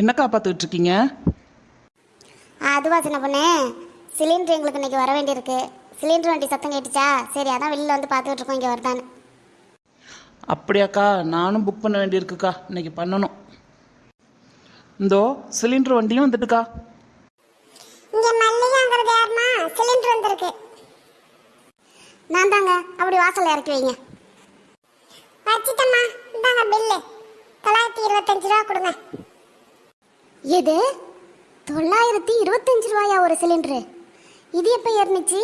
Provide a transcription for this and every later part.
என்னக்கா பார்த்துக்கிட்டு இருக்கீங்க அதுவா சின்ன பொண்ணு. சிலிண்டர் எங்களுக்கு இன்னைக்கு வர வேண்டியிருக்கு. சிலிண்டர் வண்டி சத்தம் கேட்டுச்சா? சரி அதான் வெளியில் வந்து பார்த்துக்கிட்டு இருக்கோம் இங்கே வருதான்னு. அப்படியாக்கா நானும் புக் பண்ண வேண்டியிருக்குக்கா. இன்னைக்கு பண்ணணும். இந்தோ சிலிண்டர் வண்டியும் வந்துட்டுக்கா. இங்கே மல்லிகாங்கிறது யாருமா சிலிண்டர் வந்திருக்கு. நான் தாங்க அப்படி வாசல்ல இறக்கி வைங்க. வச்சிட்டம்மா. இந்தாங்க பில்லு தொள்ளாயிரத்தி இருபத்தஞ்சு ரூபா கொடுங்க. எது? தொள்ளாயிரத்தி இருபத்தஞ்சு ரூபாயா ஒரு சிலிண்டரு? இது எப்போ ஏறினுச்சு?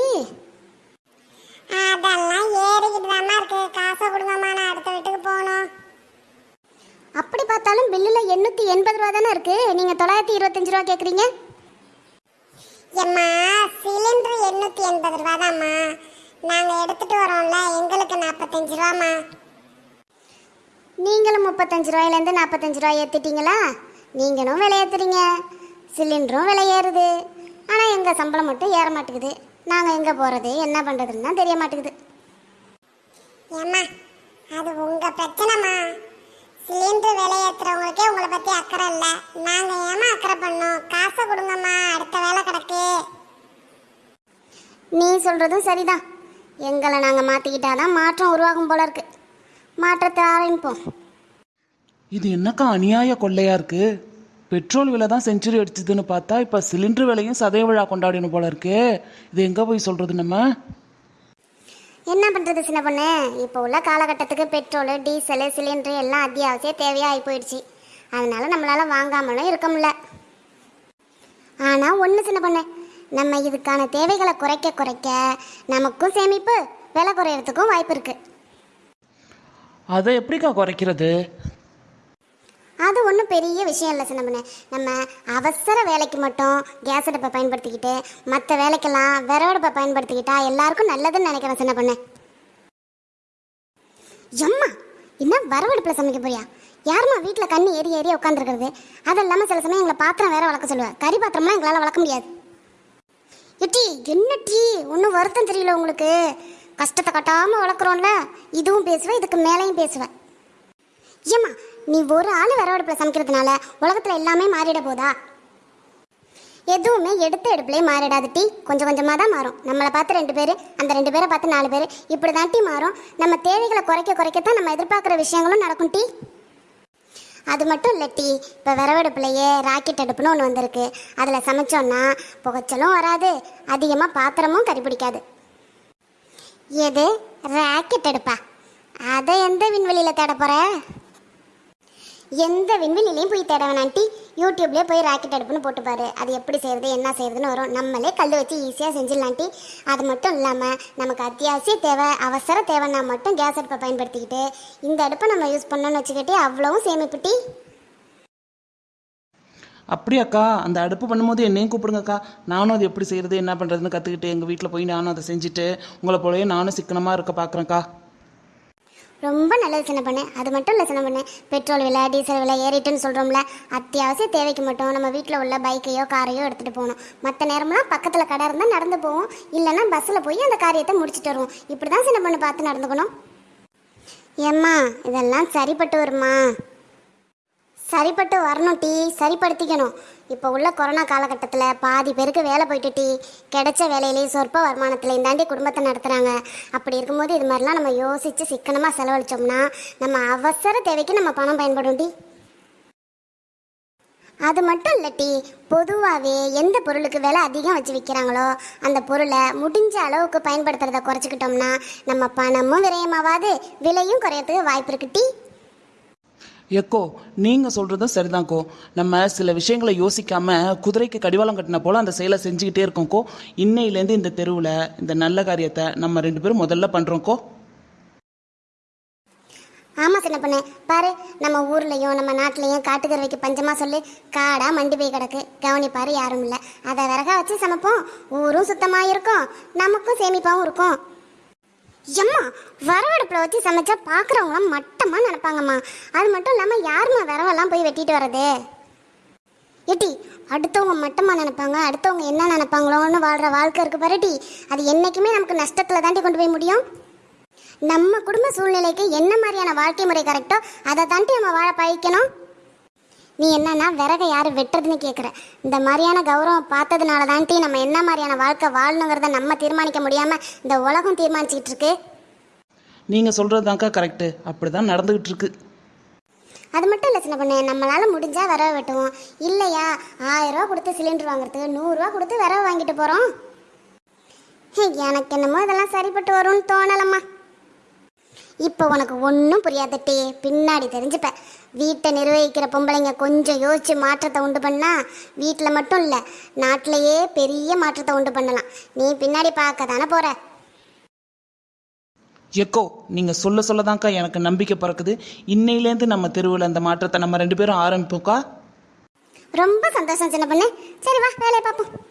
அதெல்லாம் ஏறிக்கிட்டு தாம்மா இருக்கு. காசை கொடுங்கம்மா நான் அடுத்த வீட்டுக்கு போகணும். அப்படி பார்த்தாலும் பில்லில் எண்ணூற்றி எண்பது ரூபா தானே இருக்கு. நீங்கள் தொள்ளாயிரத்தி இருபத்தஞ்சு ரூபா கேட்குறீங்க எம்மா சிலிண்டர் எண்ணூற்றி எண்பது ரூபா தாம்மா. நாங்கள் எடுத்துட்டு வரோம்ல எங்களுக்கு நாற்பத்தஞ்சு ரூபாம்மா. நீங்களும் முப்பத்தஞ்சு ரூபாயிலேருந்து நாற்பத்தஞ்சு ரூபாய் ஏற்றிட்டீங்களா நீங்களும் விலை ஏற்றுறீங்க சிலிண்டரும் விலை ஏறுது. ஆனால் எங்கள் சம்பளம் மட்டும் ஏற மாட்டேங்குது. நாங்கள் எங்கே போகிறது என்ன பண்ணுறதுன்னு தான் தெரிய மாட்டேங்குது. ஏம்மா அது உங்கள் பிரச்சனைம்மா. சிலிண்டர் விலை ஏற்றுறவங்களுக்கே உங்களை பற்றி அக்கறை இல்லை. நாங்கள் ஏமா அக்கறை பண்ணோம்? காசை கொடுங்கம்மா அடுத்த வேலை கிடக்கு. நீ சொல்கிறதும் சரிதான். எங்களை நாங்கள் மாற்றிக்கிட்டாதான் மாற்றம் உருவாகும் போல இருக்கு. மாற்றத்தை ஆரம்பிப்போம். இது என்னக்கா அநியாய கொள்ளையா இருக்கு? பெட்ரோல் விலை தான் செஞ்சுரி அடிச்சதுன்னு பார்த்தா இப்போ சிலிண்டர் விலையும் சதய விழா கொண்டாடணும் போல இருக்கே. இது எங்கே போய் சொல்கிறது நம்ம? என்ன பண்ணுறது சின்ன பொண்ணு? இப்போ உள்ள காலகட்டத்துக்கு பெட்ரோலு டீசலு சிலிண்டரு எல்லாம் அத்தியாவசிய தேவையாக ஆகி போயிடுச்சு. அதனால நம்மளால் வாங்காமலும் இருக்க முடியல. ஆனால் ஒன்று சின்ன பொண்ணு நம்ம இதுக்கான தேவைகளை குறைக்க குறைக்க நமக்கும் சேமிப்பு விலை குறையறதுக்கும் வாய்ப்பு இருக்குது அதை எப்படிக்கா குறைக்கிறது? அது ஒன்றும் பெரிய விஷயம் இல்லை சின்ன பொண்ணு நம்ம அவசர வேலைக்கு மட்டும் கேஸ் அடுப்பை பயன்படுத்திக்கிட்டு மற்ற வேலைக்கெல்லாம் விறகடுப்பை பயன்படுத்திக்கிட்டா எல்லாருக்கும் நல்லதுன்னு நினைக்கிறேன் சின்ன பொண்ணு எம்மா என்ன வரவடுப்பில் சமைக்க போறியா? யாரும்மா வீட்டில் கண்ணு ஏறி ஏறி உட்காந்துருக்குறது அது இல்லாமல் சில சமயம் எங்களை பாத்திரம் வேற வளர்க்க சொல்லுவேன் கறி பாத்திரம்லாம் எங்களால் வளர்க்க முடியாது. எட்டி என்ன டீ? ஒன்றும் வருத்தம் தெரியல உங்களுக்கு. கஷ்டத்தை கட்டாமல் வளர்க்குறோம்ல. இதுவும் பேசுவேன் இதுக்கு மேலேயும் பேசுவேன் ஏம்மா நீ ஒரு ஆள் வரவடுப்பில் சமைக்கிறதுனால உலகத்தில் எல்லாமே மாறிட போதா? எதுவுமே எடுத்த எடுப்புலேயே மாறிடாது டீ. கொஞ்சம் கொஞ்சமாக தான் மாறும். நம்மளை பார்த்து ரெண்டு பேர் அந்த ரெண்டு பேரை பார்த்து நாலு பேர் இப்படி தான் டீ மாறும். நம்ம தேவைகளை குறைக்க குறைக்கத்தான் நம்ம எதிர்பார்க்குற விஷயங்களும் நடக்கும் டீ. அது மட்டும் இல்லை டீ. இப்போ விறவடுப்புலையே ராக்கெட் அடுப்புன்னு ஒன்று வந்திருக்கு. அதில் சமைச்சோன்னா புகைச்சலும் வராது. அதிகமாக பாத்திரமும் கறிப்பிடிக்காது எது? ராக்கெட் அடுப்பா? அதை எந்த விண்வெளியில் தேட போகிற எந்த விண்வெளிலையும் போய் தேட வேணாம் யூடியூப்லேயே போய் ராக்கெட் அடுப்புன்னு போட்டுப்பாரு. அது எப்படி செய்யறது என்ன செய்யறதுன்னு வரும். நம்மளே கல் வச்சு ஈஸியாக செஞ்சிடலாண்டி அது மட்டும் இல்லாமல் நமக்கு அத்தியாவசிய தேவை அவசர தேவைன்னா மட்டும் கேஸ் அடுப்பை பயன்படுத்திக்கிட்டு இந்த அடுப்பை நம்ம யூஸ் பண்ணோன்னு வச்சுக்கிட்டே அவ்வளவும் சேமிப்புட்டி அப்படியாக்கா அந்த அடுப்பு பண்ணும்போது என்னையும் கூப்பிடுங்கக்கா. நானும் அது எப்படி செய்கிறது என்ன பண்ணுறதுன்னு கற்றுக்கிட்டு எங்கள் வீட்டில் போய் நானும் அதை செஞ்சுட்டு உங்களை போலவே நானும் சிக்கனமாக இருக்க பார்க்குறேன்க்கா ரொம்ப நல்லது சின்ன பண்ணு. அது மட்டும் இல்லை சின்ன பண்ணு. பெட்ரோல் விலை டீசல் விலை ஏறிட்டுன்னு சொல்கிறோம்ல அத்தியாவசிய தேவைக்கு மட்டும் நம்ம வீட்டில் உள்ள பைக்கையோ காரையோ எடுத்துகிட்டு போகணும். மற்ற நேரம்லாம் பக்கத்தில் கடை இருந்தால் நடந்து போவோம். இல்லைன்னா பஸ்ஸில் போய் அந்த காரியத்தை முடிச்சுட்டு வருவோம். இப்படி தான் சின்ன பண்ணு பார்த்து நடந்துக்கணும். ஏம்மா இதெல்லாம் சரிப்பட்டு வருமா? சரிப்பட்டு வரணும் டீ. சரிப்படுத்திக்கணும். இப்போ உள்ள கொரோனா காலகட்டத்தில் பாதி பேருக்கு வேலை போயிட்டு டீ கிடைச்ச வேலையிலேயே சொற்ப வருமானத்தில் தாண்டி குடும்பத்தை நடத்துகிறாங்க அப்படி இருக்கும்போது இது மாதிரிலாம் நம்ம யோசித்து சிக்கனமாக செலவழித்தோம்னா நம்ம அவசர தேவைக்கு நம்ம பணம் பயன்படும் டீ. அது மட்டும் இல்லை டீ பொதுவாகவே எந்த பொருளுக்கு விலை அதிகம் வச்சு விற்கிறாங்களோ அந்த பொருளை முடிஞ்ச அளவுக்கு பயன்படுத்துறதை குறைச்சிக்கிட்டோம்னா நம்ம பணமும் விரயமாவாது விலையும் குறையறதுக்கு வாய்ப்பு இருக்கு டீ. எக்கோ நீங்கள் சொல்கிறதும் சரிதான்க்கோ. நம்ம சில விஷயங்களை யோசிக்காமல் குதிரைக்கு கடிவாளம் கட்டின போல் அந்த செயலை செஞ்சுக்கிட்டே இருக்கோம்க்கோ. இன்னையிலேருந்து இந்த தெருவில் இந்த நல்ல காரியத்தை நம்ம ரெண்டு பேரும் முதல்ல பண்ணுறோம்க்கோ ஆமாம் சின்ன பொண்ணு. பாரு நம்ம ஊர்லேயும் நம்ம நாட்டிலையும் காட்டுக்கறவைக்கு பஞ்சமாக சொல்லி காடாக மண்டி போய் கிடக்கு. கவனிப்பார் யாரும் இல்லை. அதை விறகா வச்சு சமைப்போம். ஊரும் சுத்தமாக இருக்கும் நமக்கும் சேமிப்பாகவும் இருக்கும். எம்மா வரவடுப்பில் வச்சு சமைச்சா பார்க்குறவங்களாம் மட்டமாக நினப்பாங்கம்மா. அது மட்டும் இல்லாமல் யாரும்மா வரவெல்லாம் போய் வெட்டிட்டு வர்றது? ஏட்டி அடுத்தவங்க மட்டமாக நினைப்பாங்க அடுத்தவங்க என்ன நினைப்பாங்களோன்னு வாழ்கிற வாழ்க்கை இருக்கு பாருட்டி அது என்றைக்குமே நமக்கு நஷ்டத்தில் தாண்டி கொண்டு போய் முடியும். நம்ம குடும்ப சூழ்நிலைக்கு என்ன மாதிரியான வாழ்க்கை முறை கரெக்டோ அதை தாண்டி நம்ம வாழ பயிக்கணும் நீ என்னன்னா விறகை யார் வெட்டுறதுன்னு கேட்குற இந்த மாதிரியான கௌரவம் பார்த்ததுனால தான்ட்டி நம்ம என்ன மாதிரியான வாழ்க்கை வாழணுங்கிறத நம்ம தீர்மானிக்க முடியாமல் இந்த உலகம் தீர்மானிச்சுக்கிட்டு இருக்கு நீங்கள் சொல்கிறது தான்க்கா கரெக்டு அப்படி தான் நடந்துக்கிட்டு இருக்கு அது மட்டும் இல்லை சின்ன பொண்ணு நம்மளால முடிஞ்சா விறகு வெட்டுவோம். இல்லையா ஆயிரம் ரூபா கொடுத்து சிலிண்டர் வாங்குறதுக்கு நூறுரூவா கொடுத்து விறகு வாங்கிட்டு போகிறோம் எனக்கு என்னமோ இதெல்லாம் சரிப்பட்டு வரும்னு தோணலம்மா. இப்போ உனக்கு ஒன்றும் புரியாதட்டி பின்னாடி தெரிஞ்சுப்ப. வீட்டை நிர்வகிக்கிற பொம்பளைங்க கொஞ்சம் யோசிச்சு மாற்றத்தை உண்டு பண்ணா வீட்டில் மட்டும் இல்லை நாட்டிலேயே பெரிய மாற்றத்தை உண்டு பண்ணலாம். நீ பின்னாடி பார்க்க தானே போற? எக்கோ நீங்கள் சொல்ல சொல்ல தான்க்கா எனக்கு நம்பிக்கை பிறக்குது. இன்னையிலேருந்து நம்ம தெருவில் அந்த மாற்றத்தை நம்ம ரெண்டு பேரும் ஆரம்பிப்போம்க்கா. ரொம்ப சந்தோஷம் சின்ன பொண்ணு. சரி வா வேலையை பார்ப்போம்.